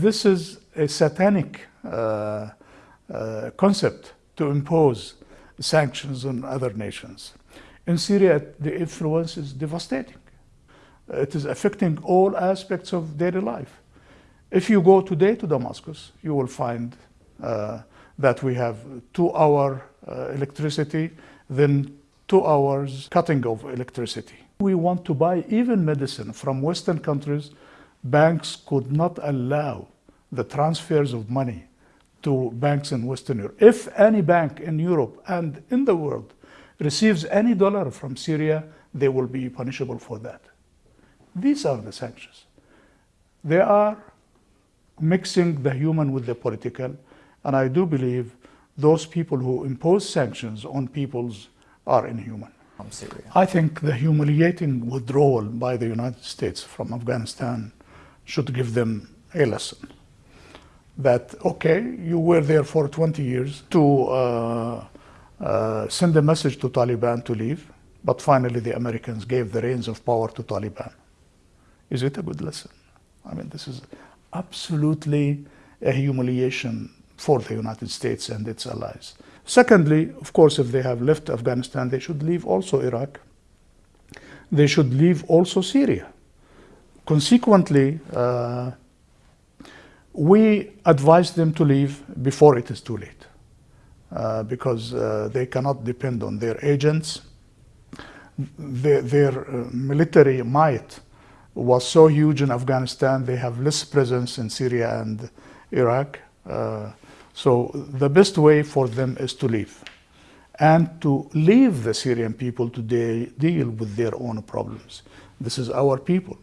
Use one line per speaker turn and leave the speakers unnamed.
This is a satanic uh, uh, concept to impose sanctions on other nations. In Syria, the influence is devastating. It is affecting all aspects of daily life. If you go today to Damascus, you will find uh, that we have two hour uh, electricity, then two hours cutting of electricity. We want to buy even medicine from Western countries. Banks could not allow the transfers of money to banks in Western Europe. If any bank in Europe and in the world receives any dollar from Syria, they will be punishable for that. These are the sanctions. They are mixing the human with the political, and I do believe those people who impose sanctions on peoples are inhuman.
From Syria.
I think the humiliating withdrawal by the United States from Afghanistan should give them a lesson. That, okay, you were there for 20 years to uh, uh, send a message to Taliban to leave, but finally the Americans gave the reins of power to Taliban. Is it a good lesson? I mean, this is absolutely a humiliation for the United States and its allies. Secondly, of course, if they have left Afghanistan, they should leave also Iraq. They should leave also Syria. Consequently, uh, we advise them to leave before it is too late uh, because uh, they cannot depend on their agents. Their, their uh, military might was so huge in Afghanistan, they have less presence in Syria and Iraq. Uh, so the best way for them is to leave and to leave the Syrian people to de deal with their own problems. This is our people.